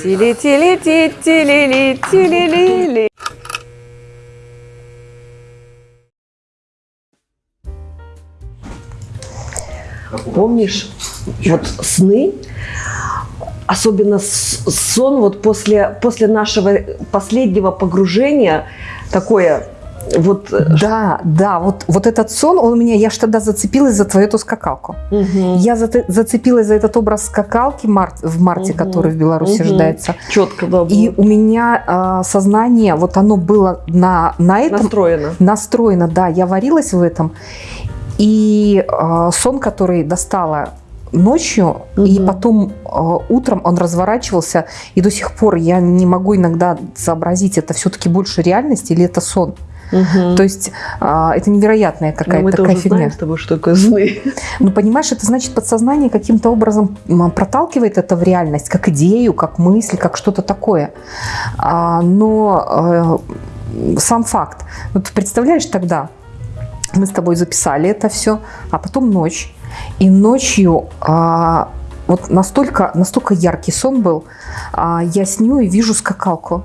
Тили-тили-ти-тили-ли-тили-ли-ли. Помнишь, вот сны, особенно сон вот после, после нашего последнего погружения, такое вот... э, Да, да, вот, вот этот сон, он у меня, я ж тогда зацепилась за твою эту скакалку. мгм, Я зате- зацепилась за этот образ скакалки мар- в марте, Мгм, который в Беларуси мгм. рождается. четко да, И у меня а, сознание, вот оно было на, на этом настроено. настроено, да, я варилась в этом. И а, сон, который достала ночью, и Мгм. потом а, утром он разворачивался, и до сих пор я не могу иногда сообразить, это все-таки больше реальность или это сон. Мгм. То есть а, это невероятная Ну, какая-то такая тоже фигня. знаем с тобой, что такое сны. Ну, понимаешь, это значит, подсознание каким-то образом проталкивает это в реальность, как идею, как мысль, как что-то такое. А, но э, сам факт. Вот представляешь тогда, мы с тобой записали это все, а потом ночь. И ночью а, вот настолько, настолько яркий сон был, а, я сню и вижу скакалку.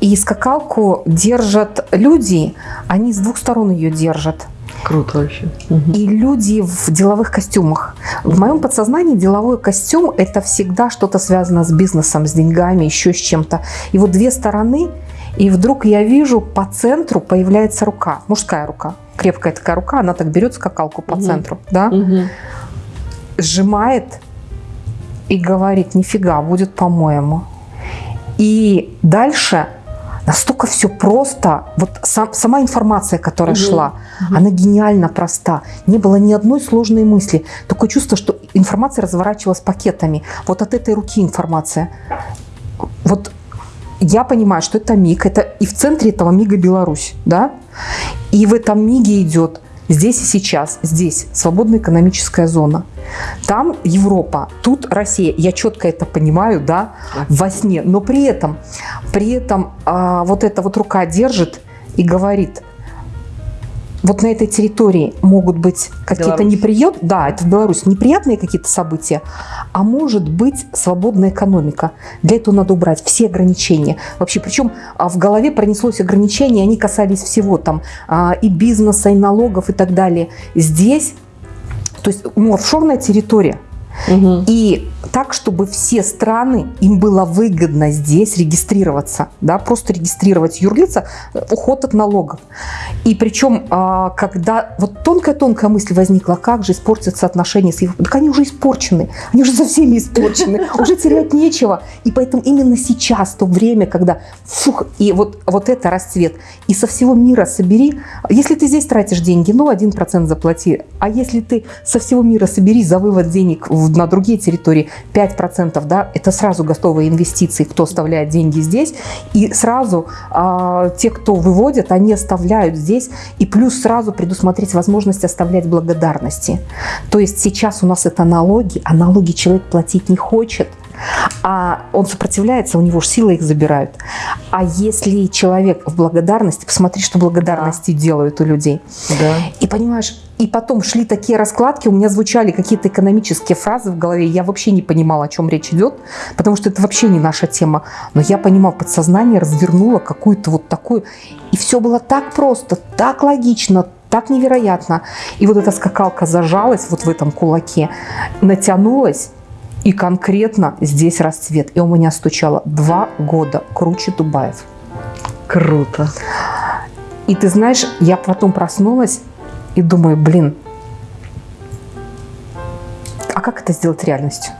И скакалку держат люди, они с двух сторон ее держат. Круто вообще. И люди в деловых костюмах. В моем подсознании деловой костюм – это всегда что-то связано с бизнесом, с деньгами, еще с чем-то. И вот две стороны, и вдруг я вижу, по центру появляется рука, мужская рука. Крепкая такая рука, она так берет скакалку по Мгм. центру, да, Мгм. сжимает и говорит, нифига, будет по-моему. И дальше настолько все просто, вот сам- сама информация, которая Мгм. шла, Мгм. она гениально проста. Не было ни одной сложной мысли. Такое чувство, что информация разворачивалась пакетами. Вот от этой руки информация. Вот я понимаю, что это миг, это и в центре этого мига Беларусь, да? И в этом миге идет здесь и сейчас, здесь свободная экономическая зона. Там Европа, тут Россия. Я четко это понимаю, да, во сне. Но при этом, при этом а, вот эта вот рука держит и говорит, вот на этой территории могут быть какие-то неприятные, да, это в Беларуси, неприятные какие-то события, а может быть свободная экономика. Для этого надо убрать все ограничения. Вообще, причем а, в голове пронеслось ограничения, они касались всего там а, и бизнеса, и налогов и так далее. Здесь, то есть ну, офшорная территория, Мгм. и так, чтобы все страны, им было выгодно здесь регистрироваться, да, просто регистрировать юрлица, э, уход от налогов. И причем, а, когда вот тонкая-тонкая мысль возникла, как же испортятся отношения с Европой, так они уже испорчены, они уже со всеми испорчены, уже терять нечего. И поэтому именно сейчас, то время, когда фух, и вот, вот это расцвет, и со всего мира собери, если ты здесь тратишь деньги, ну, 1% заплати, а если ты со всего мира собери за вывод денег в- на другие территории. 5%, да, это сразу готовые инвестиции, кто оставляет деньги здесь, и сразу а, те, кто выводят, они оставляют здесь, и плюс сразу предусмотреть возможность оставлять благодарности. То есть сейчас у нас это налоги, а налоги человек платить не хочет, а он сопротивляется, у него же силы их забирают. А если человек в благодарности, посмотри, что благодарности делают у людей. Да. И понимаешь, и потом шли такие раскладки, у меня звучали какие-то экономические фразы в голове, я вообще не понимала, о чем речь идет, потому что это вообще не наша тема. Но я понимала, подсознание развернуло какую-то вот такую, и все было так просто, так логично, так невероятно. И вот эта скакалка зажалась вот в этом кулаке, натянулась, и конкретно здесь расцвет. И у меня стучало два года круче Дубаев. Круто. И ты знаешь, я потом проснулась и думаю, блин, а как это сделать реальностью?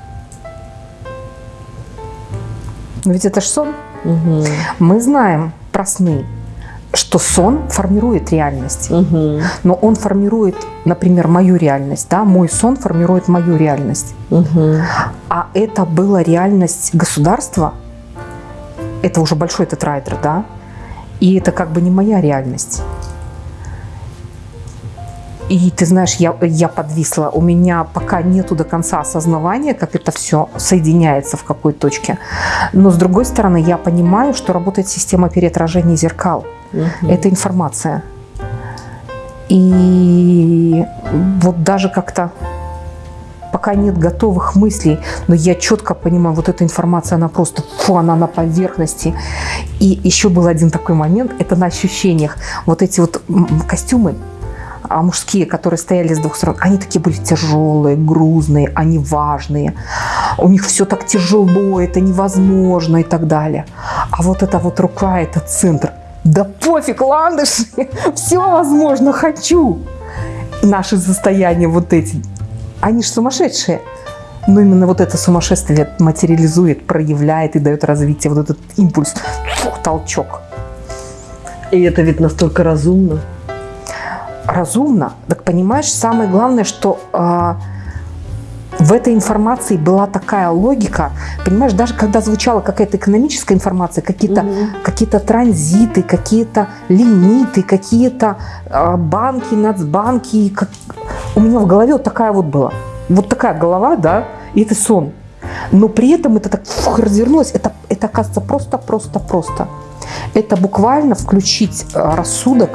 Но ведь это ж сон. Мгм. Мы знаем про сны, что сон формирует реальность. Мгм. Но он формирует, например, мою реальность. Да? Мой сон формирует мою реальность. Мгм. А это была реальность государства. Это уже большой тетрайдер, да? И это как бы не моя реальность. И ты знаешь, я, я подвисла. У меня пока нету до конца осознавания, как это все соединяется в какой точке. Но с другой стороны, я понимаю, что работает система переотражения зеркал. Мгм. Это информация. И вот даже как-то пока нет готовых мыслей, но я четко понимаю, вот эта информация, она просто, фу, она на поверхности. И еще был один такой момент, это на ощущениях. Вот эти вот костюмы, а мужские, которые стояли с двух сторон, они такие были тяжелые, грузные, они важные. У них все так тяжело, это невозможно и так далее. А вот эта вот рука, это центр. Да пофиг, ландыши, все возможно, хочу. Наши состояния вот эти, они же сумасшедшие. Но именно вот это сумасшествие материализует, проявляет и дает развитие, вот этот импульс, толчок. И это ведь настолько разумно. разумно. Так понимаешь, самое главное, что а, в этой информации была такая логика. Понимаешь, даже когда звучала какая-то экономическая информация, какие-то Мгм. какие-то транзиты, какие-то лимиты, какие-то а, банки, нацбанки. Как... У меня в голове вот такая вот была. Вот такая голова, да, и это сон. Но при этом это так фух, развернулось. Это, это оказывается просто-просто-просто. Это буквально включить а, рассудок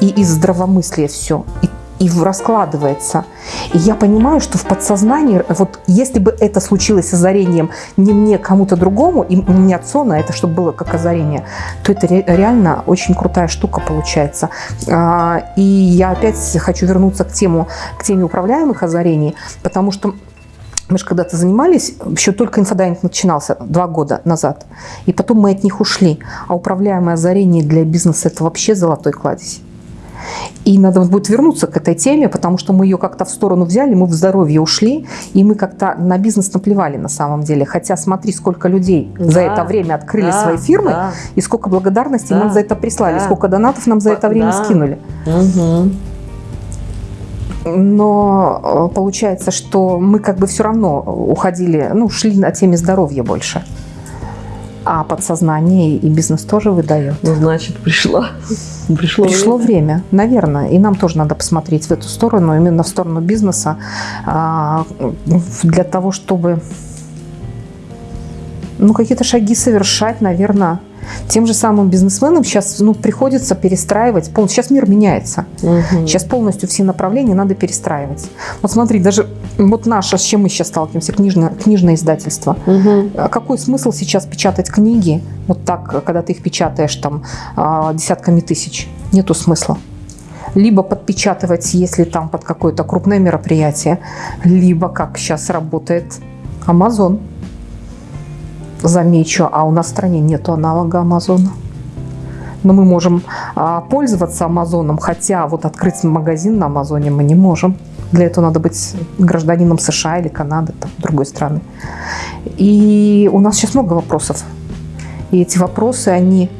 и из здравомыслия все. И, и раскладывается. И я понимаю, что в подсознании, вот если бы это случилось озарением не мне, кому-то другому, и не от сона, это чтобы было как озарение, то это ре- реально очень крутая штука получается. А, И я опять хочу вернуться к, тему, к теме управляемых озарений, потому что мы же когда-то занимались, еще только инфодайвинг начинался два года назад, и потом мы от них ушли. А управляемое озарение для бизнеса – это вообще золотой кладезь. И надо будет вернуться к этой теме, потому что мы ее как-то в сторону взяли, мы в здоровье ушли, и мы как-то на бизнес наплевали на самом деле. Хотя смотри, сколько людей за Да, это время открыли да, свои фирмы, да. и сколько благодарностей Да, нам за это прислали, да. сколько донатов нам за это время Да. скинули. Мгм. Но э, получается, что мы как бы все равно уходили, ну, шли на теме здоровья больше. А подсознание и бизнес тоже выдает. Ну, значит, пришла. Пришло, Пришло время. время, наверное, и нам тоже надо посмотреть в эту сторону, именно в сторону бизнеса, а, для того, чтобы ну, какие-то шаги совершать, наверное, тем же самым бизнесменам сейчас ну, приходится перестраивать. пол- Сейчас мир меняется. Мгм. Сейчас полностью все направления надо перестраивать. Вот смотри, даже вот наше, с чем мы сейчас сталкиваемся, книжное, книжное издательство. А какой смысл сейчас печатать книги вот так, когда ты их печатаешь там а, десятками тысяч? Нету смысла. Либо подпечатывать, если там под какое-то крупное мероприятие, либо, как сейчас работает Amazon. Замечу, а у нас в стране нету аналога Амазона. Но мы можем а, пользоваться Амазоном, хотя вот открыть магазин на Амазоне мы не можем. Для этого надо быть гражданином США или Канады, там, другой страны. И у нас сейчас много вопросов. И эти вопросы, они...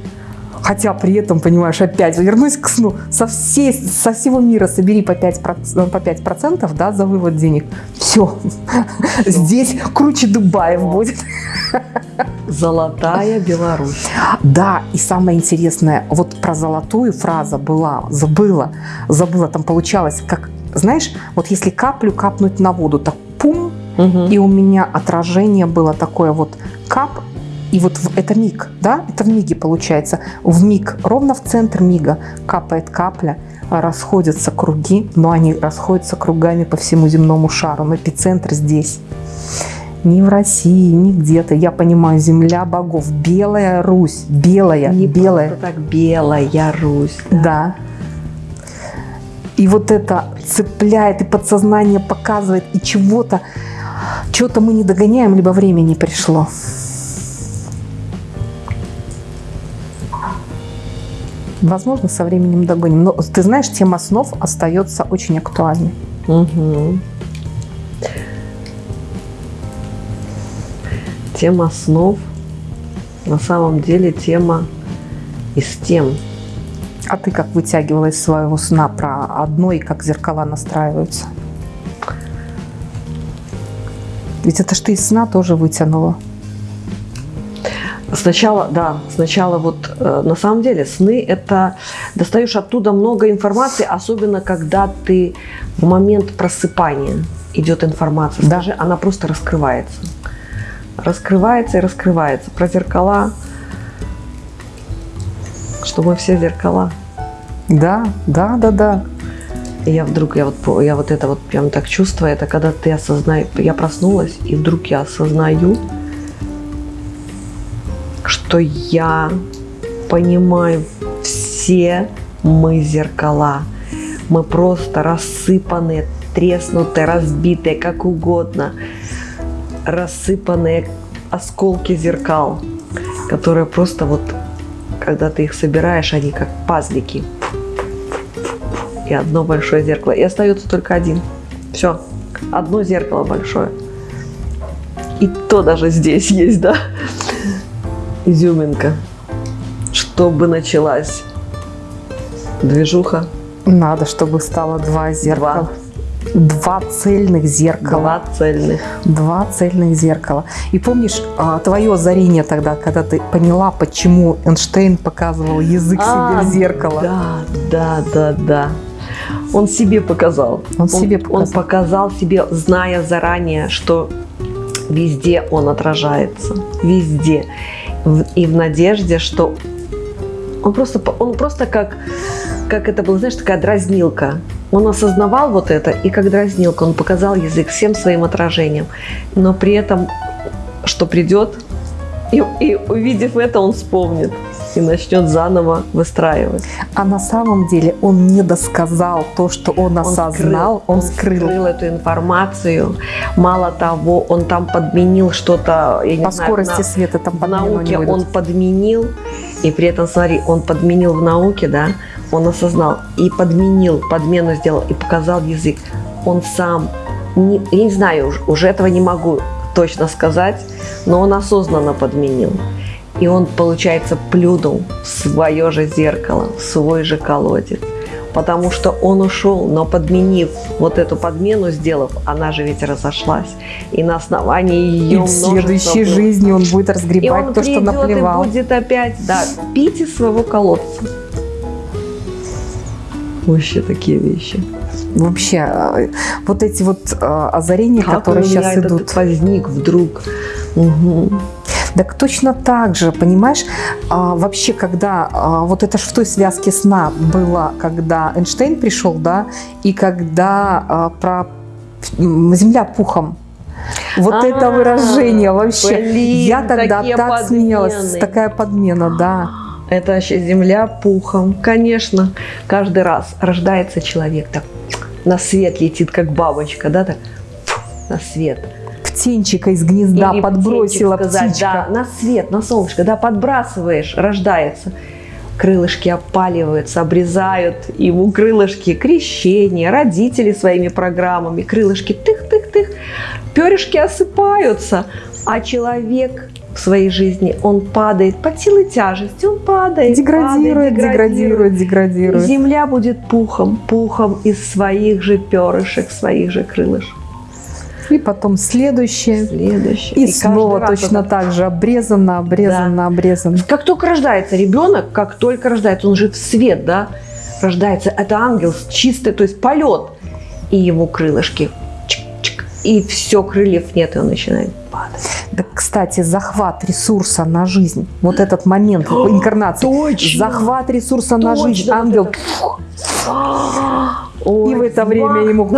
Хотя при этом, понимаешь, опять вернусь к сну. Со, всей, со всего мира собери по 5%, по 5% да, за вывод денег. Все. Здесь круче Дубаев будет. Золотая Беларусь. Да, и самое интересное, вот про золотую фраза была, забыла, забыла, там получалось, как, знаешь, вот если каплю капнуть на воду, так пум, Мгм. и у меня отражение было такое вот кап, и вот это миг, да, это в миге получается. В миг, ровно в центр мига капает капля, а расходятся круги, но они расходятся кругами по всему земному шару, но эпицентр здесь. Ни в России, ни где-то. Я понимаю, земля богов, белая Русь, белая, Не белая. так белая Русь. Да. И вот это цепляет, и подсознание показывает, и чего-то, чего-то мы не догоняем, либо время не пришло. Возможно, со временем догоним. Но ты знаешь, тема снов остается очень актуальной. Мгм. Тема снов на самом деле тема из тем. А ты как вытягивала из своего сна про одно и как зеркала настраиваются? Ведь это ж ты из сна тоже вытянула. Сначала, да, сначала вот э, на самом деле сны это достаешь оттуда много информации, особенно когда ты в момент просыпания идет информация, Да. даже она просто раскрывается. Раскрывается и раскрывается. Про зеркала, что мы все зеркала. Да, да, да, да. И я вдруг, я вот, я вот это вот прям так чувствую, это когда ты осознаешь, я проснулась, и вдруг я осознаю, что я понимаю все мы зеркала. Мы просто рассыпанные, треснутые, разбитые, как угодно. Рассыпанные осколки зеркал, которые просто вот, когда ты их собираешь, они как пазлики. И одно большое зеркало. И остается только один. Все. Одно зеркало большое. И то даже здесь есть, да? Изюминка. Чтобы началась движуха, Надо, чтобы стало два зеркала. Два цельных зеркала. два цельных. Два цельных зеркала. И помнишь а, твое озарение тогда, когда ты поняла, почему Эйнштейн показывал язык себе А, в зеркало? Да, да, да, да. Он себе показал. Он себе Он показал. показал себе, зная заранее, что везде он отражается. Везде. И в надежде, что он просто, он просто как, как это было, знаешь, такая дразнилка. Он осознавал вот это, и как дразнилка он показал язык всем своим отражением. Но при этом, что придет, и, и увидев это, он вспомнит и начнет заново выстраивать. А на самом деле он не досказал то, что он осознал, он скрыл. эту информацию. Мало того, он там подменил что-то, По знаю, скорости на- света там в науке он подменил, и при этом, смотри, он подменил в науке, да, он осознал и подменил, подмену сделал и показал язык. Он сам, не- я не знаю, уж- уже этого не могу точно сказать, но он осознанно подменил. И он, получается, плюнул в свое же зеркало, в свой же колодец. Потому что он ушел, но подменив вот эту подмену, сделав, она же ведь разошлась. И на основании И ее в следующей было. жизни он будет И разгребать он то, что наплевал. и будет опять, да, пить из своего колодца. Вообще такие вещи. Вообще, э, вот эти вот э, озарения, Как которые у меня сейчас этот идут. возник вдруг. Мгм. Так точно так же, понимаешь, а, вообще, когда а, вот это ж в той связке сна было, когда Эйнштейн пришел, да, и когда а, про Земля пухом. Вот А, это выражение вообще. блин, Я тогда так смеялась, такая подмена, да. Это вообще земля пухом. Конечно, каждый раз рождается человек так на свет летит, как бабочка, да, так на свет. Птенчика из гнезда Или подбросила птенчик сказать, птичка. Да, на свет, на солнышко, да, подбрасываешь, рождается. Крылышки опаливаются, обрезают ему крылышки, крещение, родители своими программами, крылышки тых-тых-тых, перышки осыпаются, а человек в своей жизни, он падает под силой тяжести, он падает, Деградирует, падает, деградирует, И деградирует. Земля будет пухом, пухом из своих же перышек, своих же крылышек. И потом следующее. Следующий. И, каждый снова точно это так же обрезано, обрезано, обрезано. Как только рождается ребенок, как только рождается, он же в свет, да, рождается, это ангел чистый, то есть полет, и его крылышки, чик-чик, и все, крыльев нет, и он начинает падать. Да, кстати, захват ресурса на жизнь. Вот этот момент инкарнации. Точно! Захват ресурса на Точно, жизнь. вот Ангел. это. Ой, И в это время ему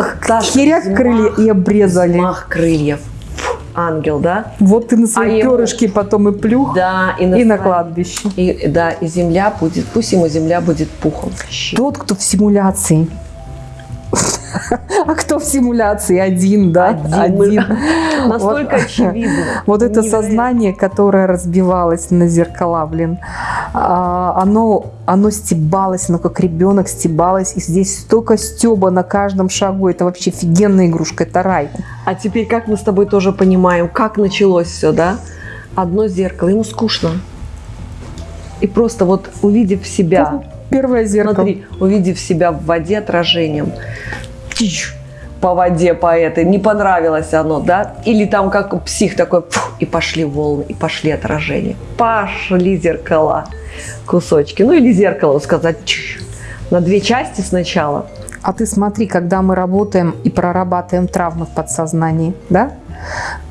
херяк взмах, крылья и обрезали. Взмах крыльев. Ангел, да? Вот ты на свои А перышки потом и плюх, Да, и и на кладбище. И, да, и земля будет, пусть ему земля будет пухом. Тот, кто в симуляции. А кто в симуляции? Один, да? Один. Настолько Вот. очевидно. Вот это Невероятно. сознание, которое разбивалось на зеркала, блин, а, оно, оно стебалось, оно как ребенок стебалось, и здесь столько стеба на каждом шагу, это вообще офигенная игрушка, это рай. А теперь как мы с тобой тоже понимаем, как началось все, да? Одно зеркало, ему скучно. И просто вот увидев себя, Первое зеркало. смотри, увидев себя в воде отражением, тич, по воде, по этой, не понравилось оно, да? Или там как псих такой, фух, и пошли волны, и пошли отражения. Пошли зеркала, кусочки. Ну или зеркало сказать, чиш, на две части сначала. А ты смотри, когда мы работаем и прорабатываем травмы в подсознании, да?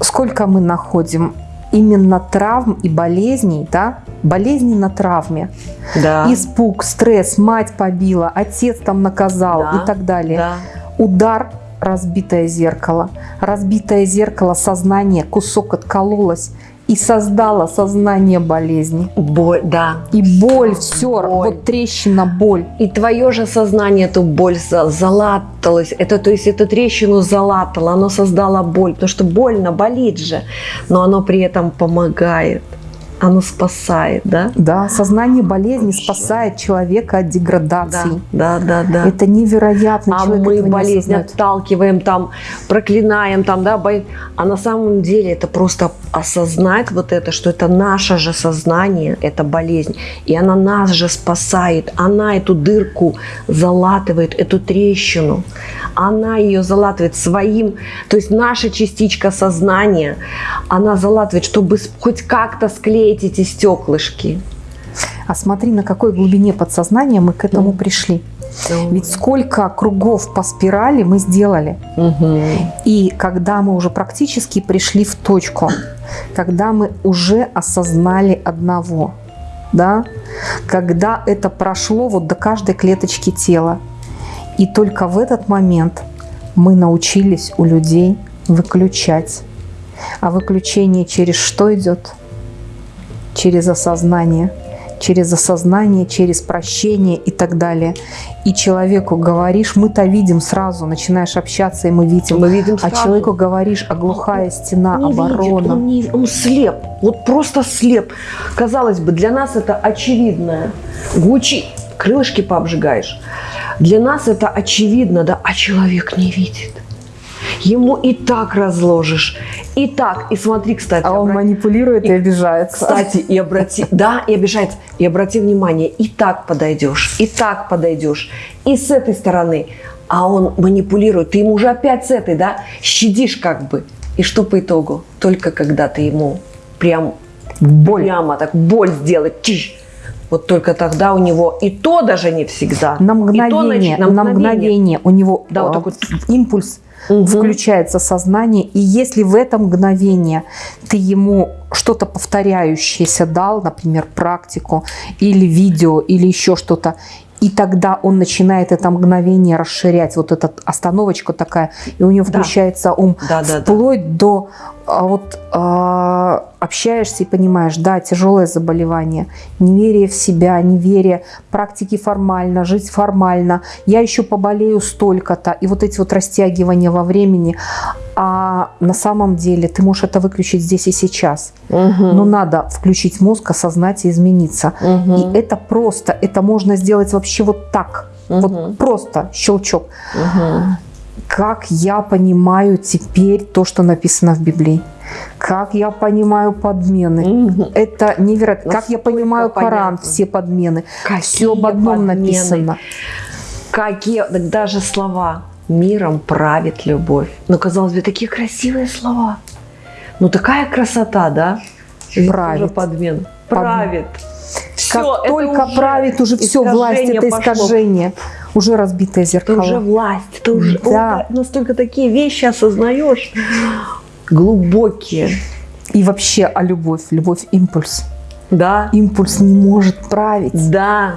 Сколько мы находим именно травм и болезней, да, болезни на травме. Да. Испуг, стресс, мать побила, отец там наказал Да, и так далее. Да. Удар, разбитое зеркало. Разбитое зеркало, сознание, кусок откололось и создало сознание болезни. Боль, да. И боль, все, Боль. вот трещина, боль. И твое же сознание эту боль за- залаталось. Это, то есть, эту трещину залатало, оно создало боль. Потому что больно, болит же. Но оно при этом помогает. Оно спасает, да? Да, сознание болезни спасает человека от Да, деградации. да, да, да. Это невероятно. а человек мы болезнь отталкиваем, там, проклинаем, там, да, бо- а на самом деле это просто осознать вот это, что это наше же сознание, это болезнь, и она нас же спасает, она эту дырку залатывает, эту трещину, она ее залатывает своим, то есть наша частичка сознания, она залатывает, чтобы хоть как-то склеить эти стеклышки. А смотри, на какой глубине подсознания мы к этому пришли. Ведь сколько кругов по спирали мы сделали. Мгм. И когда мы уже практически пришли в точку, когда мы уже осознали одного, да, когда это прошло вот до каждой клеточки тела, и только в этот момент мы научились у людей выключать. А выключение через что идет? Через осознание. Через осознание, через прощение и так далее. И человеку говоришь, мы-то видим сразу, начинаешь общаться, и мы видим. Мы видим А сразу. человеку говоришь, а глухая стена, не видит, оборона. он, не- он слеп, вот просто слеп. Казалось бы, для нас это очевидное. Гучи, крылышки пообжигаешь. Для нас это очевидно, да, а человек не видит. Ему и так разложишь, и так. И смотри, кстати, А он манипулирует и обижается. кстати, и обрати, да, и обижается, и обрати внимание, и так подойдешь, и так подойдешь, и с этой стороны, а он манипулирует, ты ему уже опять с этой, да, щадишь как бы, и что по итогу? Только когда ты ему прям Боль. прямо так боль сделать, тиш, вот только тогда у него и то даже не всегда. На И то мгновение, нач- на мгновение у него Да, вот такой импульс Мгм. включается сознание, и если в это мгновение ты ему что-то повторяющееся дал, например, практику или видео, или еще что-то, и тогда он начинает это мгновение расширять, вот эта остановочка такая, и у него Да. включается ум, Да, да, да. вплоть до а, вот а, общаешься и понимаешь, да, тяжелое заболевание, неверие в себя, неверие, практики формально, жить формально, я еще поболею столько-то, и вот эти вот растягивания во времени, а на самом деле ты можешь это выключить здесь и сейчас, Мгм. но надо включить мозг, осознать и измениться. Мгм. И это просто, это можно сделать вообще вот так, Мгм. вот просто щелчок Мгм. Как я понимаю теперь то, что написано в Библии. Как я понимаю подмены. Мгм. Это невероятно. Как я Насколько понимаю Коран, понятно. все подмены. Какие Все об одном подмены. написано. Какие, даже слова «миром правит любовь». Ну, казалось бы, такие красивые слова. Ну, такая красота, да? Правит. тоже подмен. Правит. Как Всё, это только уже правит уже все, власть это пошло. искажение. Уже разбитое Это зеркало. уже власть, это уже Да. О, настолько такие вещи осознаешь. Глубокие. И вообще, а любовь? Любовь – импульс. Да. Импульс не может править. Да.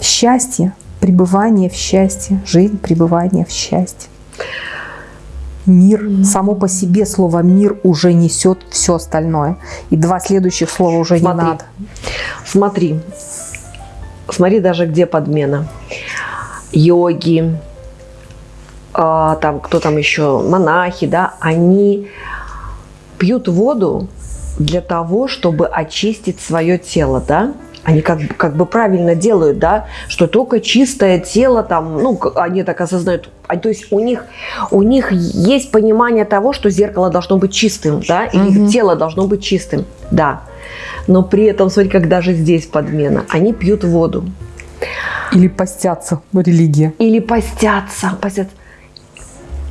Счастье, пребывание в счастье, жизнь, пребывание в счастье. Мир, само по себе слово мир уже несет все остальное. И два следующих слова уже Смотри. не надо. Смотри. Смотри даже, где подмена. Йоги, а, там кто там еще, монахи, да, они пьют воду для того, чтобы очистить свое тело, да. Они как, бы- как бы правильно делают, да, что только чистое тело там, ну, они так осознают, а, то есть у них, у них есть понимание того, что зеркало должно быть чистым, да, и их тело должно быть чистым, да. Но при этом, смотри, как даже здесь подмена, они пьют воду Или постятся религия. или постятся, постятся.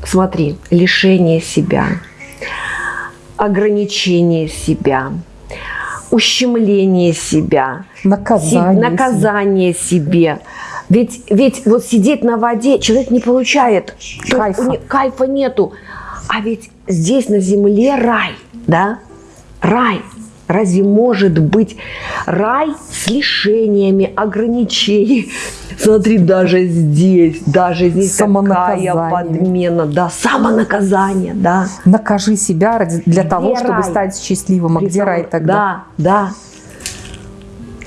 Смотри, лишение себя, ограничение себя, ущемление себя, Наказание. Наказание себе. Ведь, ведь вот сидеть на воде человек не получает. Кайфа. не- кайфа нету. А ведь здесь на земле рай. да? Рай. Разве может быть рай с лишениями, ограничений? Смотри, даже здесь, даже здесь такая подмена, да, самонаказание, да. Накажи себя ради, для Где того, рай? чтобы стать счастливым. А При где рай тогда? Да, да.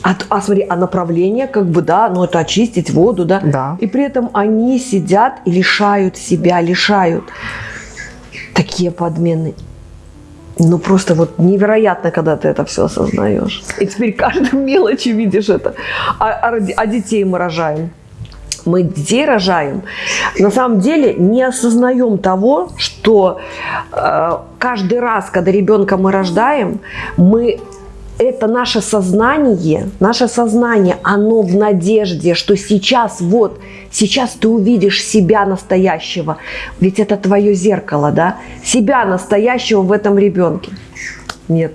А, а смотри, а направление, как бы, да, ну это очистить воду, да. Да. И при этом они сидят и лишают себя, лишают. Такие подмены. Ну, просто вот невероятно, когда ты это все осознаешь. И теперь каждой мелочи видишь это. А, а, а детей мы рожаем. Мы детей рожаем. На самом деле не осознаем того, что э, каждый раз, когда ребенка мы рождаем, мы это наше сознание, наше сознание, оно в надежде, что сейчас вот, сейчас ты увидишь себя настоящего. Ведь это твое зеркало, да? Себя настоящего в этом ребенке. Нет.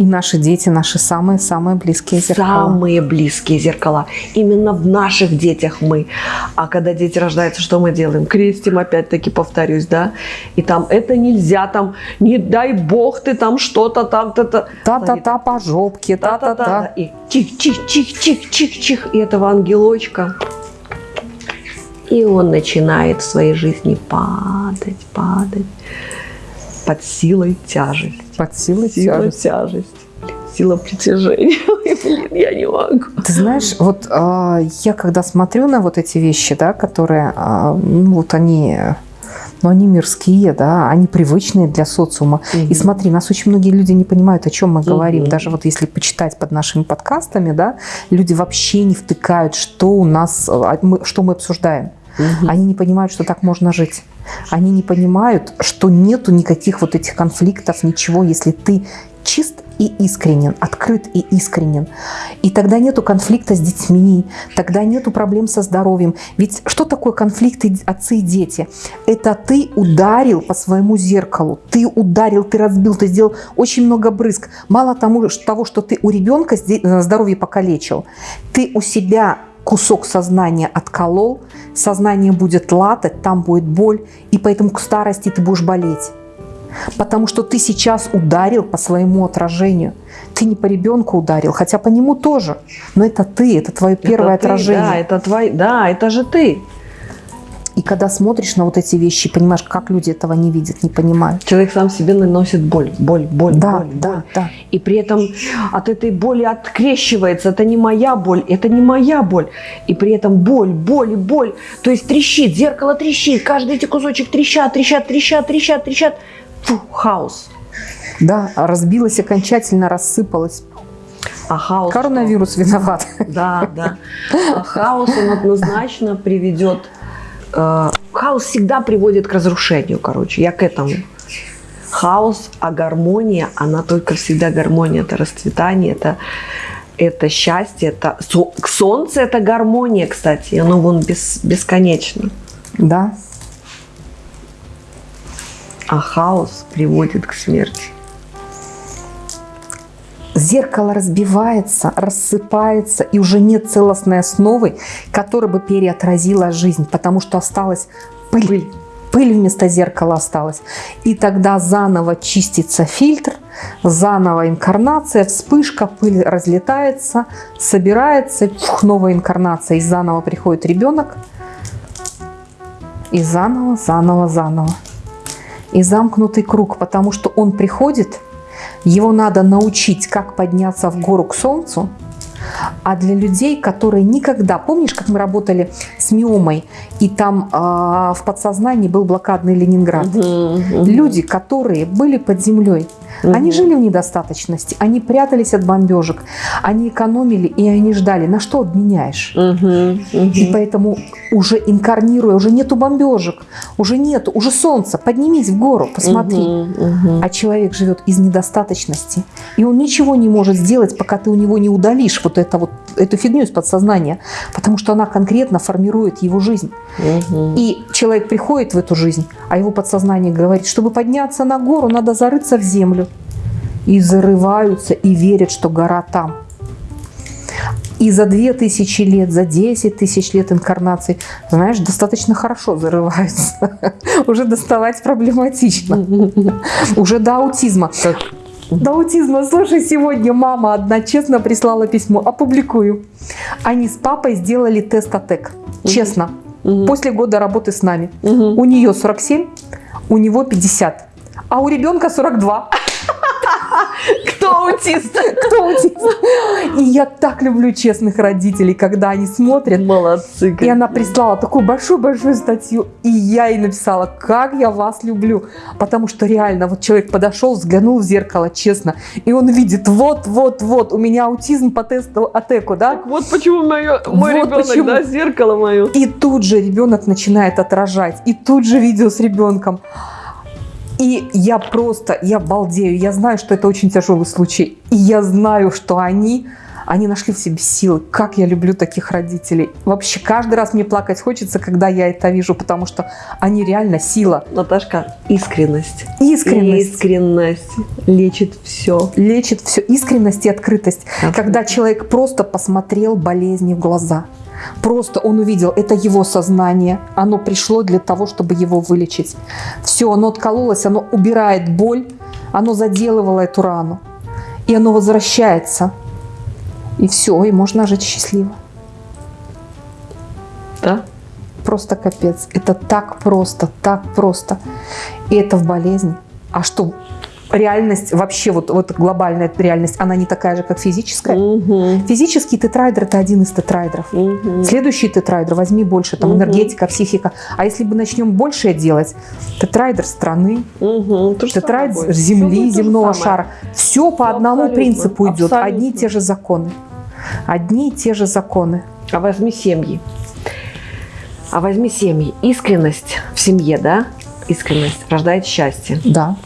И наши дети, наши самые-самые близкие зеркала. Самые близкие зеркала. Именно в наших детях мы. А когда дети рождаются, что мы делаем? Крестим, опять-таки повторюсь, да? И там это нельзя, там не дай бог ты там что-то там, та-та. Та-та-та по жопке, та-та-та. И чих-чих-чих-чих-чих-чих. И этого ангелочка и он начинает в своей жизни падать, падать под силой тяжести. Под силой Сила тяжести. тяжесть. Сила притяжения. Блин, я не могу. Ты знаешь, вот э, я когда смотрю на вот эти вещи, да, которые, э, ну вот они но они мирские, да, они привычные для социума. Угу. И смотри, нас очень многие люди не понимают, о чем мы говорим. Угу. Даже вот если почитать под нашими подкастами, да, люди вообще не втыкают, что у нас, а, что мы обсуждаем. Угу. Они не понимают, что так можно жить. Они не понимают, что нету никаких вот этих конфликтов, ничего, если ты чист и искренен, открыт и искренен. И тогда нету конфликта с детьми, тогда нету проблем со здоровьем. Ведь что такое конфликты отцы и дети? Это ты ударил по своему зеркалу, ты ударил, ты разбил, ты сделал очень много брызг. Мало тому, того, что ты у ребенка э, здоровье покалечил, ты у себя кусок сознания отколол, сознание будет латать, там будет боль, и поэтому к старости ты будешь болеть. Потому что ты сейчас ударил по своему отражению. Ты не по ребенку ударил, хотя по нему тоже. Но это ты, это твое первое это отражение. да, это твой, да, это же ты. И когда смотришь на вот эти вещи, понимаешь, как люди этого не видят, не понимают. Человек сам себе наносит боль, боль, боль, да, боль, да, боль. Да. И при этом от этой боли открещивается. Это не моя боль, это не моя боль. И при этом боль, боль, боль. То есть трещит, зеркало трещит, каждый эти кусочек трещат, трещат, трещат, трещат, трещат. Фу, хаос. Да, разбилась окончательно, рассыпалась. А хаос... Коронавирус виноват. Да, да. А хаос он однозначно приведет Э, хаос всегда приводит к разрушению, короче, я к этому. Хаос, а гармония, она только всегда гармония, это расцветание, это, это счастье, это солнце, это гармония, кстати, оно вон бес, бесконечно. Да. А хаос приводит к смерти зеркало разбивается, рассыпается, и уже нет целостной основы, которая бы переотразила жизнь, потому что осталась пыль. пыль. Вместо зеркала осталась. И тогда заново чистится фильтр, заново инкарнация, вспышка, пыль разлетается, собирается, фух, новая инкарнация, и заново приходит ребенок, и заново, заново, заново. И замкнутый круг, потому что он приходит – его надо научить, как подняться в гору к солнцу, а для людей, которые никогда... Помнишь, как мы работали с миомой, и там э, в подсознании был блокадный Ленинград? Угу, угу. Люди, которые были под землей, Угу. Они жили в недостаточности, они прятались от бомбежек, они экономили и они ждали. На что обменяешь? Угу, угу. И поэтому уже инкарнируя, уже нету бомбежек, уже нету, уже солнце, поднимись в гору, посмотри. Угу, угу. А человек живет из недостаточности, и он ничего не может сделать, пока ты у него не удалишь вот, это вот эту фигню из подсознания, потому что она конкретно формирует его жизнь. Угу. И человек приходит в эту жизнь, а его подсознание говорит, чтобы подняться на гору, надо зарыться в землю и зарываются и верят, что гора там. И за 2000 лет, за 10 тысяч лет инкарнаций, знаешь, достаточно хорошо зарываются. Уже доставать проблематично. Уже до аутизма. До аутизма. Слушай, сегодня мама одна честно прислала письмо. Опубликую. Они с папой сделали тест АТЭК. Честно. После года работы с нами. У нее 47, у него 50. А у ребенка 42. Кто аутист? Кто аутист? И я так люблю честных родителей, когда они смотрят. Молодцы. И она прислала такую большую-большую статью, и я ей написала, как я вас люблю. Потому что реально, вот человек подошел, взглянул в зеркало, честно, и он видит, вот-вот-вот, у меня аутизм по тесту АТЭКу, да? Так вот почему мое, мой Вот ребенок, почему. да, зеркало мое. И тут же ребенок начинает отражать, и тут же видео с ребенком. И я просто, я балдею, я знаю, что это очень тяжелый случай. И я знаю, что они, они нашли в себе силы. Как я люблю таких родителей. Вообще, каждый раз мне плакать хочется, когда я это вижу, потому что они реально сила. Наташка, искренность. Искренность. Искренность лечит все. Лечит все. Искренность и открытость. Абсолютно. Когда человек просто посмотрел болезни в глаза. Просто он увидел, это его сознание, оно пришло для того, чтобы его вылечить. Все, оно откололось, оно убирает боль, оно заделывало эту рану. И оно возвращается. И все, и можно жить счастливо. Да? Просто капец. Это так просто, так просто. И это в болезни. А что реальность, вообще вот, вот глобальная реальность, она не такая же, как физическая. Угу. Физический тетраэдр – это один из тетраэдров. Угу. Следующий тетраэдр возьми больше, там Мгм. энергетика, психика. А если бы начнем большее делать, тетраэдр страны, Угу. Тетраэдр земли, же земного шара. Все по Всё одному абсолютно, принципу идет. абсолютно. Одни и те же законы. Одни и те же законы. А возьми семьи. А возьми семьи. Искренность в семье, да? Искренность рождает счастье. Да.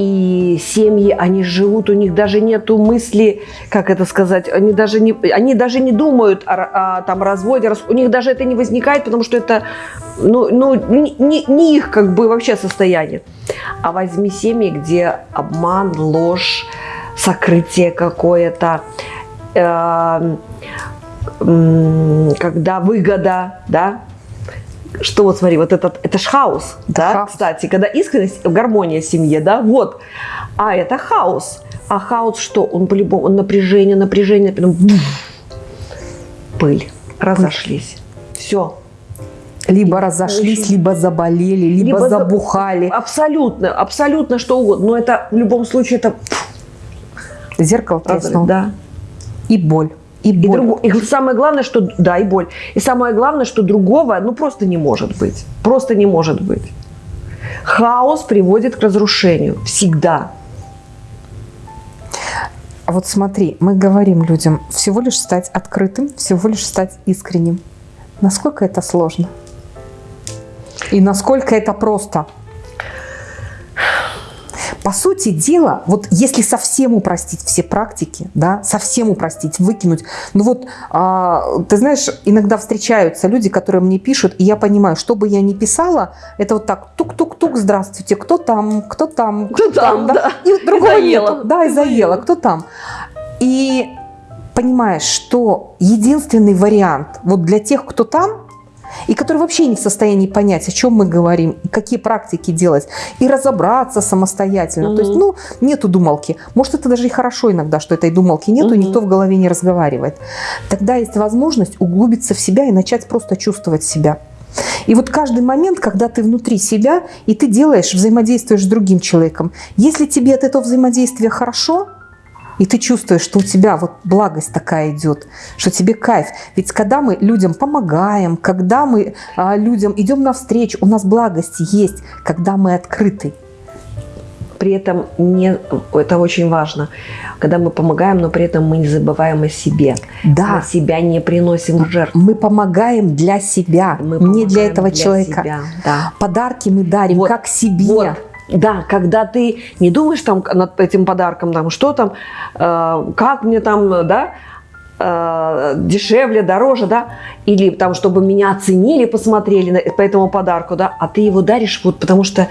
И семьи, они живут, у них даже нету мысли, как это сказать, они даже не, они даже не думают о, о, там, разводе, у них даже это не возникает, потому что это ну, ну, не, не- их как бы вообще состояние. А возьми семьи, где обман, ложь, сокрытие какое-то, э, м, когда выгода, да, что вот смотри, вот этот, это ж хаос, да, хаос. кстати, когда искренность, гармония в семье, да, вот, а это хаос, а хаос что, он по-любому, он напряжение, напряжение, потом буф, пыль, разошлись, все, Либо разошлись, очень- либо заболели, либо, Либо за- забухали. абсолютно, абсолютно что угодно, но это в любом случае это Зеркало треснуло. да. И боль. И И, боль. друго- и самое главное, что да, и боль. И самое главное, что другого, ну просто не может быть, просто не может быть. Хаос приводит к разрушению всегда. А вот смотри, мы говорим людям всего лишь стать открытым, всего лишь стать искренним. Насколько это сложно? И насколько это просто? По сути дела, вот если совсем упростить все практики, да, совсем упростить, выкинуть, ну вот, а, ты знаешь, иногда встречаются люди, которые мне пишут, и я понимаю, что бы я ни писала, это вот так, тук-тук-тук, здравствуйте, кто там, кто там, Кто там, да. И другого И заела. нету. Да, и заела. кто там. И понимаешь, что единственный вариант вот для тех, кто там, и который вообще не в состоянии понять, о чем мы говорим, какие практики делать, и разобраться самостоятельно. То есть, ну, нету думалки. Может, это даже и хорошо иногда, что этой думалки нету, Мгм. никто в голове не разговаривает. Тогда есть возможность углубиться в себя и начать просто чувствовать себя. И вот каждый момент, когда ты внутри себя, и ты делаешь, взаимодействуешь с другим человеком, если тебе от этого взаимодействия хорошо, и ты чувствуешь, что у тебя вот благость такая идет, что тебе кайф. Ведь когда мы людям помогаем, когда мы а, людям идем навстречу, у нас благость есть, когда мы открыты. При этом не, это очень важно, когда мы помогаем, но при этом мы не забываем о себе. Да, Мы себя не приносим в жертву. мы помогаем для себя, Мы не для этого для человека. себя, Да. Подарки мы дарим Вот, как себе. Вот. Да, когда ты не думаешь там над этим подарком, там, что там, э, как мне там, да, э, дешевле, дороже, да, или там, чтобы меня оценили, посмотрели на- по этому подарку, да, а ты его даришь вот потому что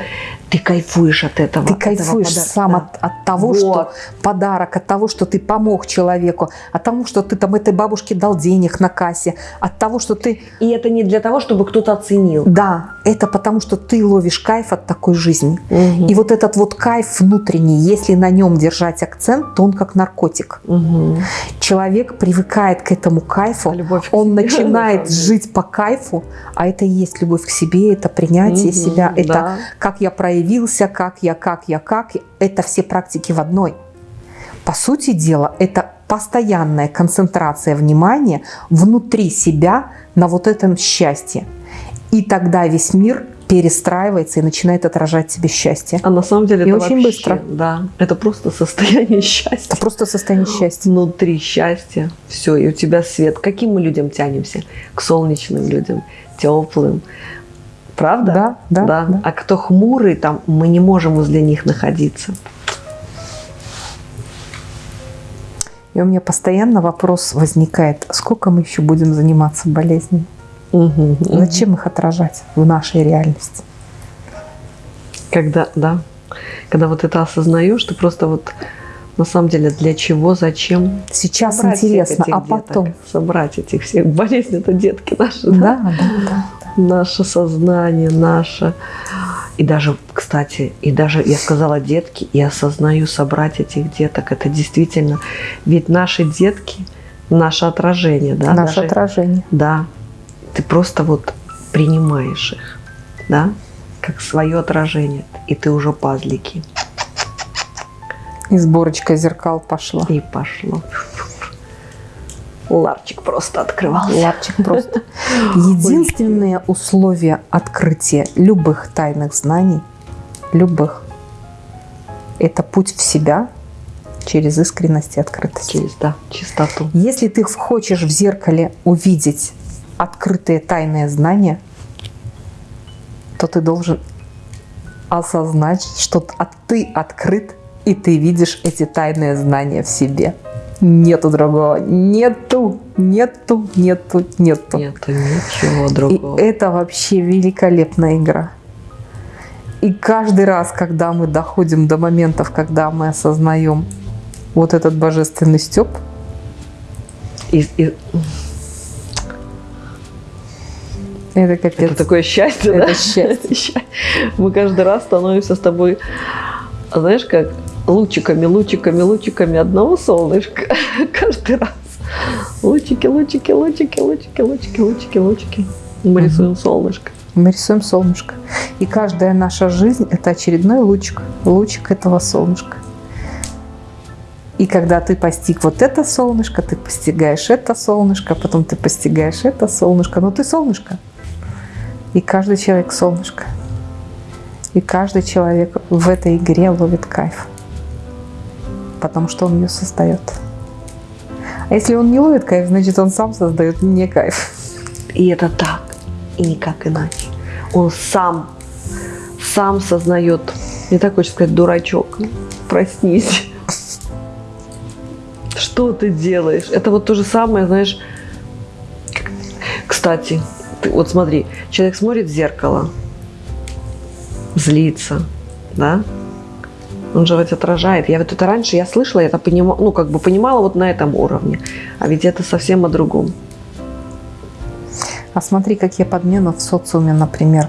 ты кайфуешь от этого. Ты этого кайфуешь подарка, сам да. от, от того, Вот. что подарок, от того, что ты помог человеку, от того, что ты там этой бабушке дал денег на кассе, от того, что ты... И это не для того, чтобы кто-то оценил. Да, это потому, что ты ловишь кайф от такой жизни. Мгм. И вот этот вот кайф внутренний, если на нем держать акцент, то он как наркотик. Мгм. Человек привыкает к этому кайфу, Любовь он начинает жить по кайфу, а это и есть любовь к себе, это принятие Мгм, себя, это да. как я проявился, как я, как я, как. Это все практики в одной. По сути дела, это постоянная концентрация внимания внутри себя на вот этом счастье. И тогда весь мир перестраивается и начинает отражать тебе счастье. А на самом деле И это очень вообще, быстро. Да, это просто состояние счастья. Это просто состояние счастья. Внутри счастья. Все, и у тебя свет. К каким мы людям тянемся? К солнечным людям, теплым. Правда? Да, да, да. А кто хмурый, там мы не можем возле них находиться. И у меня постоянно вопрос возникает, сколько мы еще будем заниматься болезнями? Мгм. Зачем их отражать в нашей реальности? Когда, да, когда вот это осознаешь, ты просто вот на самом деле для чего, зачем Сейчас собрать интересно, а деток, потом? собрать этих всех болезни это детки наши, да? Да, да, да. наше сознание, наше. И даже, кстати, и даже я сказала детки, и осознаю собрать этих деток. Это действительно, ведь наши детки, наше отражение, да, Наше даже- отражение. да, ты просто вот принимаешь их, да, как свое отражение, и ты уже пазлики, И сборочка зеркал пошла. и пошло. Ларчик просто открывался. Лапчик просто. Единственное условие открытия любых тайных знаний, любых, это путь в себя через искренность и открытость. Через, да, чистоту. Если ты хочешь в зеркале увидеть открытые тайные знания, то ты должен осознать, что от- ты открыт, и ты видишь эти тайные знания в себе. Нету другого. Нету, нету, нету, нету. Нету ничего И другого. это вообще великолепная игра. И каждый раз, когда мы доходим до моментов, когда мы осознаем вот этот божественный степ, И- и- это капец. Это такое счастье, Это да? счастье. Мы каждый раз становимся с тобой, знаешь, как лучиками, лучиками, лучиками одного солнышка. Каждый раз. Лучики, лучики, лучики, лучики, лучики, лучики, лучики. Мы рисуем солнышко. Мы рисуем солнышко. И каждая наша жизнь – это очередной лучик. Лучик этого солнышка. И когда ты постиг вот это солнышко, ты постигаешь это солнышко, потом ты постигаешь это солнышко. Но ты солнышко. И каждый человек солнышко. И каждый человек в этой игре ловит кайф. Потому что он ее создает. А если он не ловит кайф, значит он сам создает не кайф. И это так, и никак иначе. Он сам, сам сознает. Не так хочется сказать, дурачок, проснись. Что ты делаешь? Это вот то же самое, знаешь. Кстати, ты, вот смотри, человек смотрит в зеркало, злится, да? Он же ведь отражает. Я вот это раньше я слышала, я это понимала, ну как бы понимала вот на этом уровне, а ведь это совсем о другом. А смотри, какие подмены в социуме, например.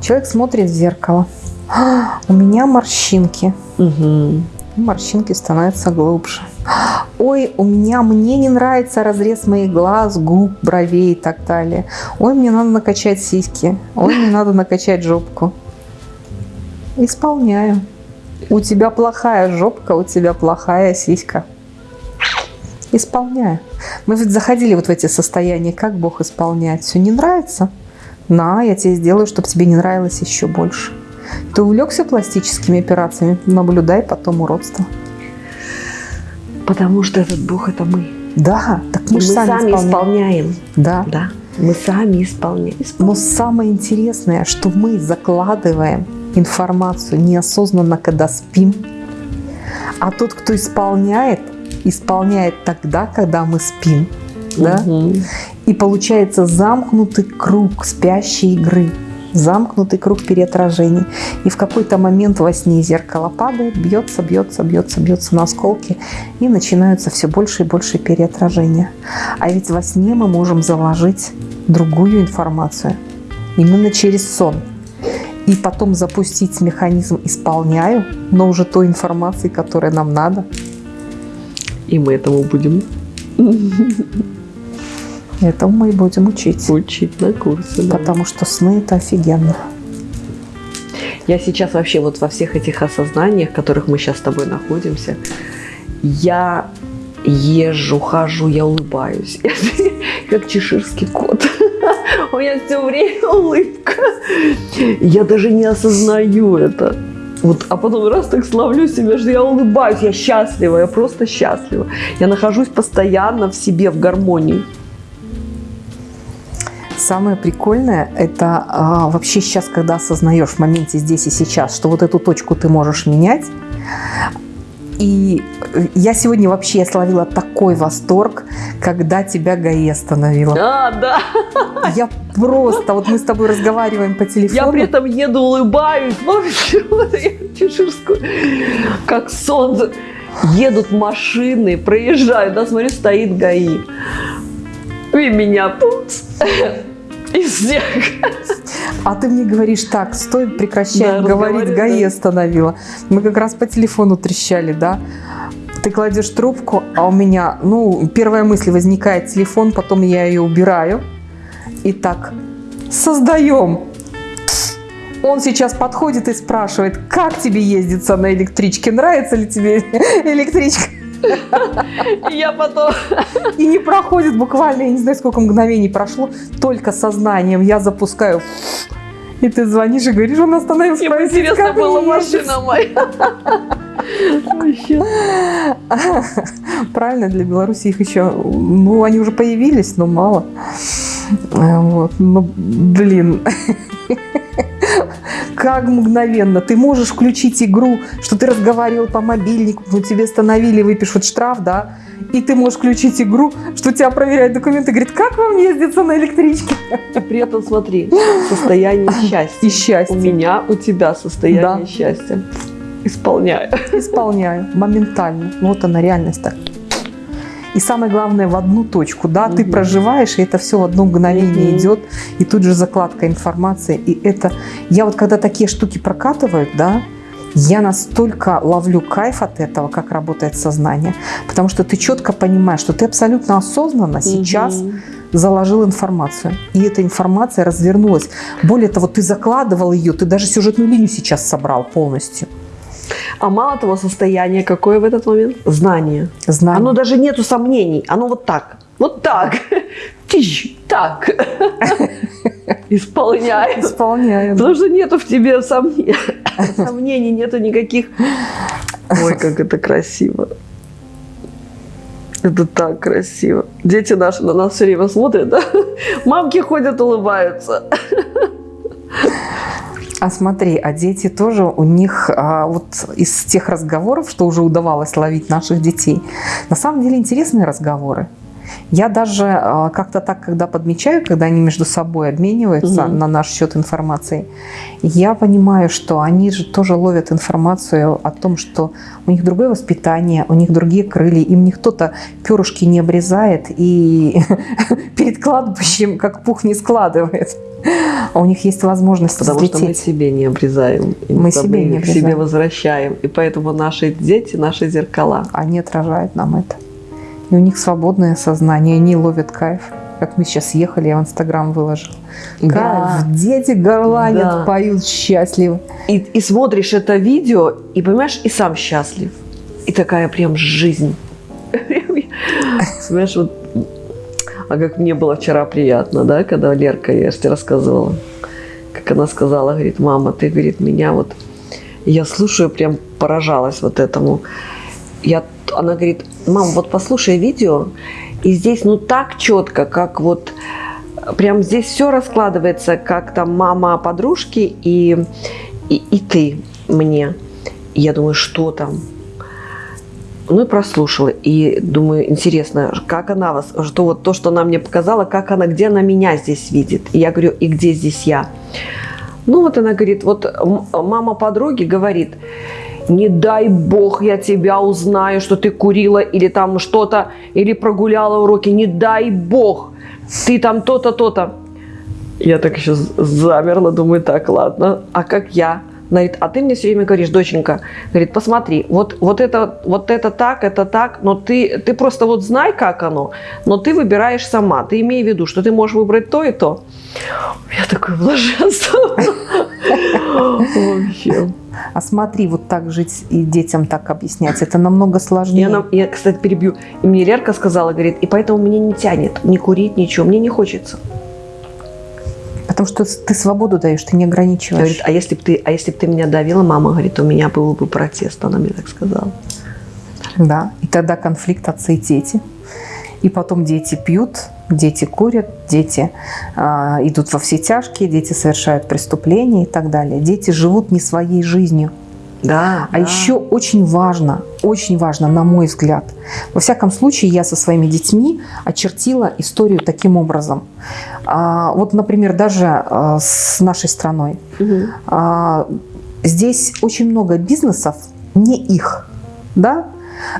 Человек смотрит в зеркало. «А, У меня морщинки. Угу. Морщинки становятся глубже. «А, Ой, у меня, мне не нравится разрез моих глаз, губ, бровей и так далее. Ой, мне надо накачать сиськи. Ой, мне надо накачать жопку. Исполняю. У тебя плохая жопка, у тебя плохая сиська. Исполняю. Мы ведь заходили вот в эти состояния, как Бог исполняет. Все не нравится? На, я тебе сделаю, чтобы тебе не нравилось еще больше. Ты увлекся пластическими операциями? Наблюдай потом уродство. Потому что этот Бог это мы. Да, так мы, Мы, же сами, сами исполняем. исполняем. Да. Да, мы сами исполняем. Но самое интересное, что мы закладываем информацию неосознанно, когда спим, а тот, кто исполняет, исполняет тогда, когда мы спим. Да? Мгм. И получается замкнутый круг спящей игры, замкнутый круг переотражений. И в какой-то момент во сне зеркало падает, бьется, бьется, бьется, бьется на осколки, и начинаются все больше и больше переотражения. А ведь во сне мы можем заложить другую информацию, именно через сон. И потом запустить механизм «исполняю», но уже той информации, которая нам надо. И мы этому будем Этому мы и будем учить. учить на курсе. да. Потому что сны – это офигенно. Я сейчас вообще вот во всех этих осознаниях, в которых мы сейчас с тобой находимся, я езжу, хожу, я улыбаюсь. Как чеширский кот. У меня все время улыбка. Я даже не осознаю это. Вот, а потом раз так славлю себя, что я улыбаюсь, я счастлива, я просто счастлива. Я нахожусь постоянно в себе, в гармонии. Самое прикольное – это а, вообще сейчас, когда осознаешь в моменте здесь и сейчас, что вот эту точку ты можешь менять. И я сегодня вообще словила такой восторг, когда тебя ГАИ остановила. А, да. Я просто, вот мы с тобой разговариваем по телефону. Я при этом еду, улыбаюсь, вообще вот я чеширскую, как солнце. Едут машины, проезжают, да, смотрю, стоит ГАИ. И меня пупс, из всех. А ты мне говоришь, так, стой, прекращай Да, говорить, ГАИ да. остановила. Мы как раз по телефону трещали, да? Ты кладешь трубку, а у меня, ну, первая мысль возникает телефон, потом я ее убираю. И так, создаем. Он сейчас подходит и спрашивает, как тебе ездится на электричке, нравится ли тебе электричка? И я потом... И не проходит буквально, я не знаю, сколько мгновений прошло, только сознанием я запускаю. И ты звонишь и говоришь, он остановился. Ему спросить, интересно была машина моя. Правильно, для Беларуси их еще, ну, они уже появились, но мало. Вот, ну, блин. Как мгновенно. Ты можешь включить игру, что ты разговаривал по мобильнику, ну, тебе остановили, выпишут штраф, да, и ты можешь включить игру, что тебя проверяют документы, говорит, как вам ездится на электричке? И при этом смотри, состояние счастья. И счастье. У меня, у тебя состояние Да. счастья. Исполняю. Исполняю моментально. Вот она реальность так. И самое главное, в одну точку, да, ты Мгм. проживаешь, и это все в одно мгновение Мгм. идет, и тут же закладка информации, и это, я вот когда такие штуки прокатывают, да, я настолько ловлю кайф от этого, как работает сознание, потому что ты четко понимаешь, что ты абсолютно осознанно сейчас Мгм. заложил информацию, и эта информация развернулась. Более того, ты закладывал ее, ты даже сюжетную линию сейчас собрал полностью. А мало того, состояние какое в этот момент? Знание. Знание. Оно даже нету сомнений. Оно вот так. Вот так. Тищ, так. Исполняю. Исполняю. Потому что нету в тебе сомнений. Сомнений нету никаких. Ой, как это красиво. Это так красиво. Дети наши на нас все время смотрят, да? Мамки ходят, улыбаются. А смотри, а дети тоже у них а, вот из тех разговоров, что уже удавалось ловить наших детей, на самом деле интересные разговоры. Я даже а, как-то так, когда подмечаю, когда они между собой обмениваются Мгм. на наш счет информацией, я понимаю, что они же тоже ловят информацию о том, что у них другое воспитание, у них другие крылья, им никто-то перышки не обрезает и перед кладбищем как пух не складывает. А у них есть возможность Потому что мы взлететь. себе не обрезаем. и Мы себе не к себе обрезаем. возвращаем. И поэтому наши дети, наши зеркала. Они отражают нам это. И у них свободное сознание, они ловят кайф. Как мы сейчас ехали, я в Инстаграм выложил. Да. Кайф, дети горланят, Да. поют счастливы. И, и смотришь это видео, и понимаешь, и сам счастлив. И такая прям жизнь. Знаешь, вот, а как мне было вчера приятно, да, когда Лерка, я же тебе рассказывала, как она сказала, говорит, мама, ты, говорит, меня вот, я слушаю, прям поражалась вот этому. Я, она говорит, мам, вот послушай видео, и здесь ну так четко, как вот прям здесь все раскладывается, как там мама подружки и, и, и ты мне. И я думаю, что там? Ну и прослушала. И думаю, интересно, как она вас, что вот то, что она мне показала, как она, где она меня здесь видит. И я говорю, и где здесь я? Ну вот она говорит, вот мама подруги говорит, не дай бог я тебя узнаю, что ты курила или там что-то, или прогуляла уроки, не дай бог, ты там то-то, то-то. Я так еще замерла, думаю, так, ладно, а как я? Говорит, а ты мне все время говоришь, доченька, говорит, посмотри, вот, вот, это, вот это так, это так, но ты, ты просто вот знай, как оно, но ты выбираешь сама, ты имей в виду, что ты можешь выбрать то и то. Я такое блаженство. Вообще. А смотри, вот так жить и детям так объяснять, это намного сложнее. Я, я, кстати, перебью. И мне Лерка сказала, говорит, и поэтому мне не тянет не курить, ничего, мне не хочется. Потому что ты свободу даешь, ты не ограничиваешь. Говорит, а если бы ты, а если бы ты меня давила, мама говорит, у меня был бы протест, она мне так сказала. Да, и тогда конфликт отца и дети. И потом дети пьют, дети курят, дети э, идут во все тяжкие, дети совершают преступления и так далее. Дети живут не своей жизнью. Да, а да. еще очень важно, очень важно, на мой взгляд, во всяком случае, я со своими детьми очертила историю таким образом. А, вот, например, даже а, с нашей страной. Угу. А, здесь очень много бизнесов, не их, да,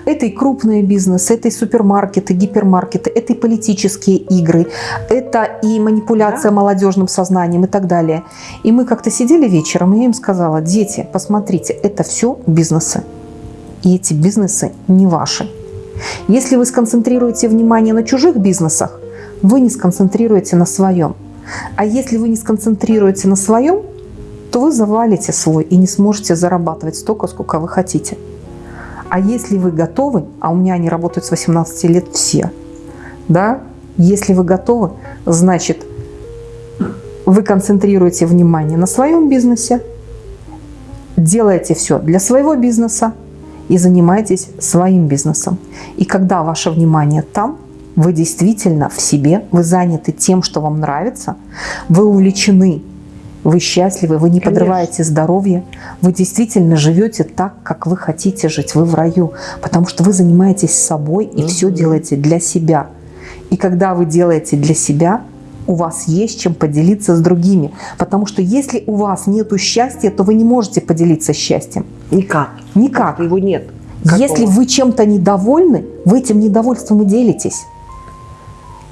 это и крупные бизнесы, это и супермаркеты, гипермаркеты, это и политические игры, это и манипуляция да. молодежным сознанием и так далее. И мы как-то сидели вечером, и я им сказала, дети, посмотрите, это все бизнесы. И эти бизнесы не ваши. Если вы сконцентрируете внимание на чужих бизнесах, вы не сконцентрируете на своем. А если вы не сконцентрируете на своем, то вы завалите свой и не сможете зарабатывать столько, сколько вы хотите. А если вы готовы, а у меня они работают с 18 лет все, да, если вы готовы, значит, вы концентрируете внимание на своем бизнесе, делаете все для своего бизнеса и занимаетесь своим бизнесом. И когда ваше внимание там, вы действительно в себе, вы заняты тем, что вам нравится, вы увлечены вы счастливы, вы не Конечно. подрываете здоровье, вы действительно живете так, как вы хотите жить, вы в раю, потому что вы занимаетесь собой и угу. все делаете для себя. И когда вы делаете для себя, у вас есть чем поделиться с другими. Потому что если у вас нет счастья, то вы не можете поделиться счастьем. Никак. Никак. Его нет. Какого? Если вы чем-то недовольны, вы этим недовольством и делитесь.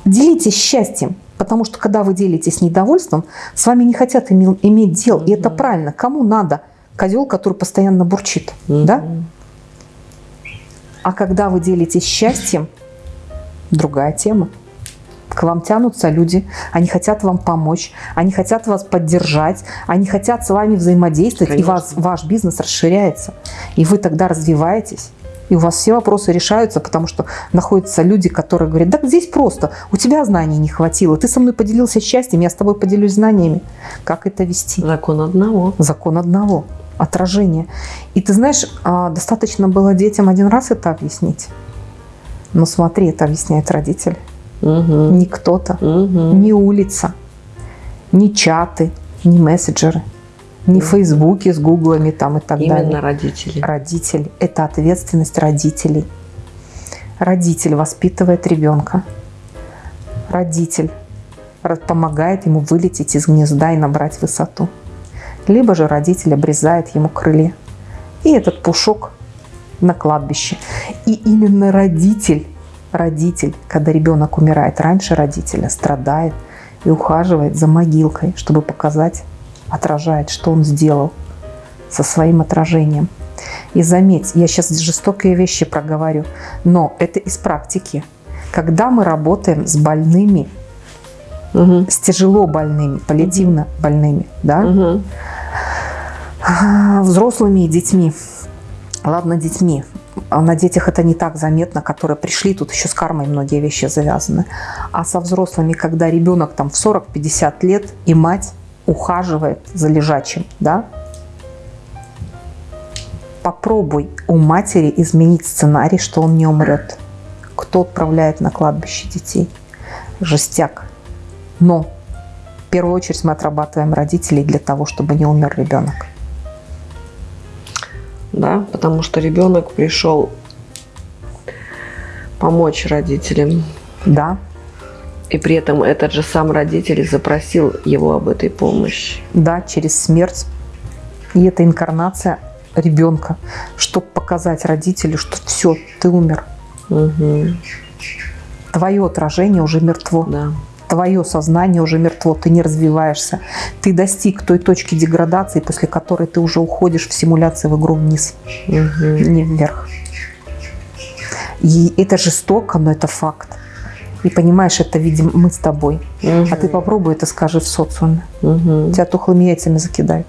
Делитесь счастьем. Потому что когда вы делитесь недовольством, с вами не хотят иметь, иметь дел. И это правильно. Кому надо? Козел, который постоянно бурчит. Да? А когда вы делитесь счастьем, другая тема. К вам тянутся люди, они хотят вам помочь, они хотят вас поддержать, они хотят с вами взаимодействовать, Конечно. и вас, ваш бизнес расширяется. И вы тогда развиваетесь. И у вас все вопросы решаются, потому что находятся люди, которые говорят, да здесь просто, у тебя знаний не хватило, ты со мной поделился счастьем, я с тобой поделюсь знаниями. Как это вести? Закон одного. Закон одного. Отражение. И ты знаешь, а, достаточно было детям один раз это объяснить. Но смотри, это объясняет родители. Угу. Не кто-то, угу. не улица, не чаты, не мессенджеры – не в Фейсбуке с Гуглами там и так Именно далее. Именно родители. Родитель. Это ответственность родителей. Родитель воспитывает ребенка. Родитель помогает ему вылететь из гнезда и набрать высоту. Либо же родитель обрезает ему крылья. И этот пушок на кладбище. И именно родитель, родитель, когда ребенок умирает раньше родителя, страдает и ухаживает за могилкой, чтобы показать отражает, что он сделал со своим отражением. И заметь, я сейчас жестокие вещи проговорю, но это из практики. Когда мы работаем с больными, угу. с тяжело больными, паллиативно угу. больными, да, угу. взрослыми и детьми, ладно, детьми, на детях это не так заметно, которые пришли, тут еще с кармой многие вещи завязаны. А со взрослыми, когда ребенок там в 40-50 лет и мать ухаживает за лежачим, да, попробуй у матери изменить сценарий, что он не умрет. Кто отправляет на кладбище детей? Жестяк. Но в первую очередь мы отрабатываем родителей для того, чтобы не умер ребенок. Да, потому что ребенок пришел помочь родителям. Да, И при этом этот же сам родитель запросил его об этой помощи. да, через смерть. И это инкарнация ребенка, чтобы показать родителю, что все, ты умер. Мгм. Твое отражение уже мертво. Да. Твое сознание уже мертво, ты не развиваешься. Ты достиг той точки деградации, после которой ты уже уходишь в симуляции в игру вниз, Мгм. не вверх. И это жестоко, но это факт. И понимаешь, это видим мы с тобой. А ты попробуй это скажи в социуме. Мгм. Тебя тухлыми яйцами закидают.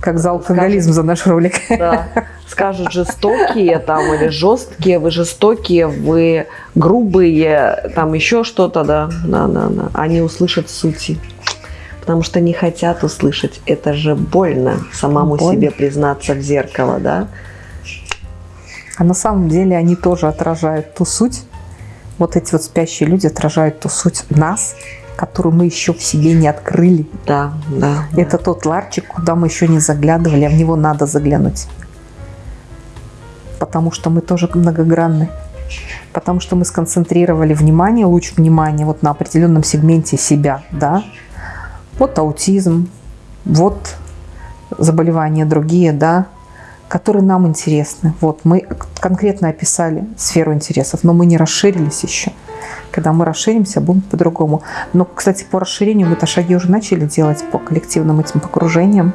Как за алкоголизм за наш ролик. Да. Скажут жестокие там или жесткие, вы жестокие, вы грубые, там еще что-то, да. Да, да, да. Они услышат сути. Потому что не хотят услышать. Это же больно самому Больно. себе признаться в зеркало, да? А на самом деле они тоже отражают ту суть. Вот эти вот спящие люди отражают ту суть нас, которую мы еще в себе не открыли. Да, да. да. Это тот ларчик, куда мы еще не заглядывали, а в него надо заглянуть. Потому что мы тоже многогранны. Потому что мы сконцентрировали внимание, луч внимания вот на определенном сегменте себя, да. Вот аутизм, вот заболевания другие, да, которые нам интересны. Вот мы конкретно описали сферу интересов, но мы не расширились еще. Когда мы расширимся, будем по-другому. Но, кстати, по расширению мы-то шаги уже начали делать по коллективным этим погружениям,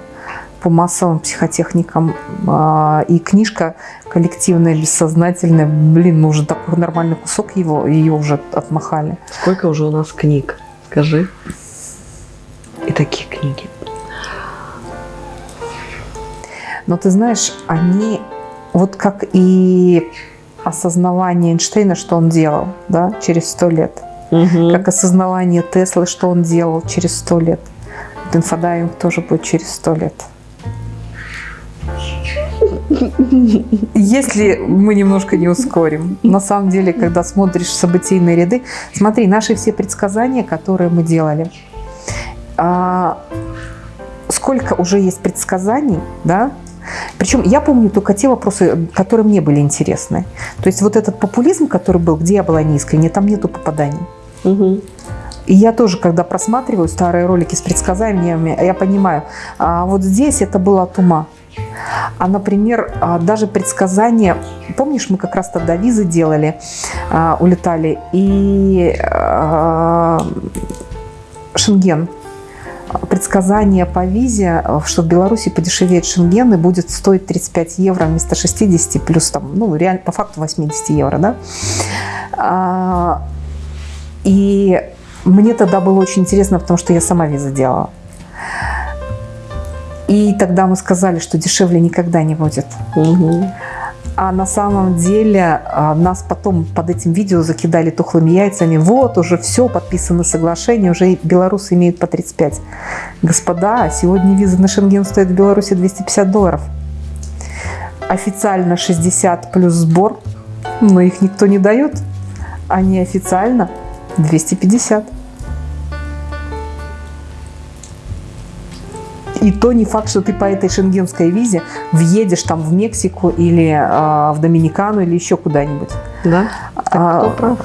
по массовым психотехникам. А, И книжка коллективная, бессознательная, блин, мы уже такой нормальный кусок его, ее уже отмахали. Сколько уже у нас книг? Скажи. И такие книги. Но ты знаешь, они, вот как и осознавание Эйнштейна, что он делал, да, через сто лет, Мгм. как осознавание Теслы, что он делал через сто лет. Вот инфодайвинг тоже будет через сто лет. Если мы немножко не ускорим. На самом деле, когда смотришь событийные ряды, смотри, наши все предсказания, которые мы делали, а, сколько уже есть предсказаний, да? Причем я помню только те вопросы, которые мне были интересны. То есть вот этот популизм, который был, где я была неискренне, там нету попаданий. Мгм. И я тоже, когда просматриваю старые ролики с предсказаниями, я понимаю, а вот здесь это было от ума. А, например, а, даже предсказания, помнишь, мы как раз тогда визы делали, а, улетали, и а, Шенген, предсказание по визе, а, что в Беларуси подешевеет Шенген и будет стоить 35 евро вместо 60, плюс там, ну, реально, по факту 80 евро, да? А, И мне тогда было очень интересно, потому что я сама визы делала. И тогда мы сказали, что дешевле никогда не будет. Мгм. А на самом деле а, нас потом под этим видео закидали тухлыми яйцами. Вот, уже все, подписаны соглашения, уже белорусы имеют по 35. Господа, сегодня виза на Шенген стоит в Беларуси 250 долларов. Официально 60 плюс сбор, но их никто не дает. А неофициально 250. И то не факт, что ты по этой шенгенской визе въедешь там в Мексику или а, в Доминикану или еще куда-нибудь. Да? Так А, кто прав?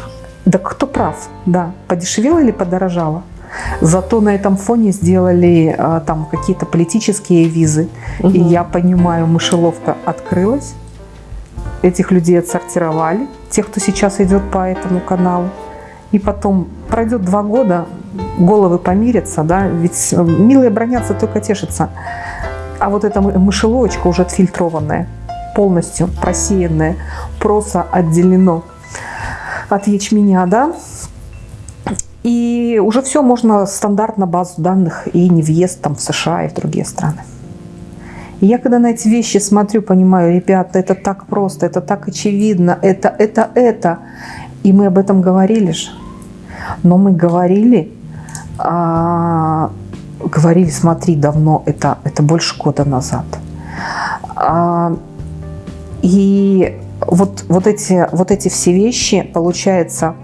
Да кто прав, да. Подешевело или подорожало? Зато на этом фоне сделали а, там какие-то политические визы. И Мгм. я понимаю, мышеловка открылась. Этих людей отсортировали. Тех, кто сейчас идет по этому каналу. И потом пройдет два года, головы помирятся, да, ведь э, милые бронятся, только тешатся. А вот эта мы- мышеловочка уже отфильтрованная, полностью просеянная, просто отделено от ячменя, да, и уже все можно стандартно базу данных и не въезд там в США и в другие страны. И я когда на эти вещи смотрю, понимаю, ребята, это так просто, это так очевидно, это, это, это. И мы об этом говорили же. Но мы говорили, а, говорили, смотри, давно, это, это больше года назад. А, и вот, вот, эти, вот эти все вещи, получается,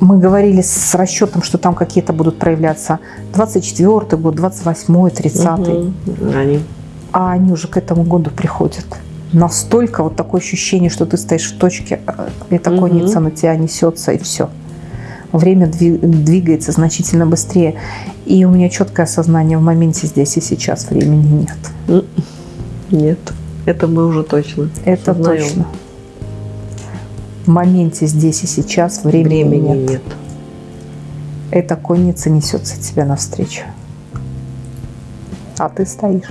мы говорили с расчетом, что там какие-то будут проявляться 24 год, 28 30 Мгм. Они. а они уже к этому году приходят. настолько вот такое ощущение, что ты стоишь в точке, э, эта Мгм. конница на тебя несется, и все. Время дви- двигается значительно быстрее. И у меня четкое осознание в моменте здесь и сейчас времени нет. Нет, это мы уже точно. Это осознаем. точно. В моменте здесь и сейчас времени, Времени нет. нет. Эта конница несется тебе навстречу. А ты стоишь.